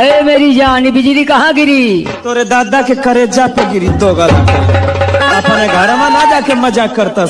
अरे मेरी जान बिजली कहाँ गिरी? तोरे दादा के करे पे गिरी, दो गला अपने घर में ना जाके मज़ाक करता